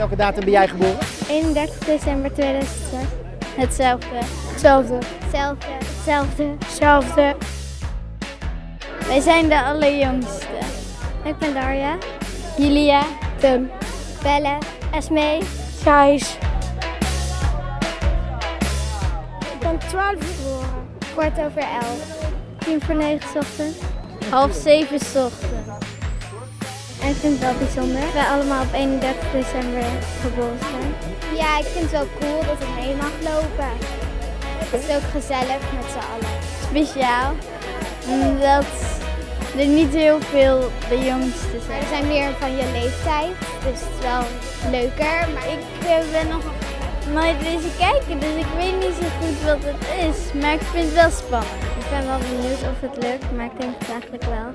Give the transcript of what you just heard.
welke datum ben jij geboren? 31 december 2002. Hetzelfde. Hetzelfde. Hetzelfde. Hetzelfde. Hetzelfde. Wij zijn de allerjongste. Ik ben Darja. Julia. Tim. Belle. Esmee. Gijs. Ik ben 12 geboren. Kwart over 11. Tien voor negen 's ochtends. Half zeven 's ochtends. Ik vind het wel bijzonder wij allemaal op 31 december geboren zijn. Ja, ik vind het wel cool dat ik mee mag lopen. Het is ook gezellig met z'n allen. Speciaal, omdat er niet heel veel de jongste zijn. Er zijn meer van je leeftijd, dus het is wel leuker. Maar ik eh, ben nog nooit wezen kijken, dus ik weet niet zo goed wat het is. Maar ik vind het wel spannend. Ik ben wel benieuwd of het lukt, maar ik denk het eigenlijk wel.